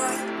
story.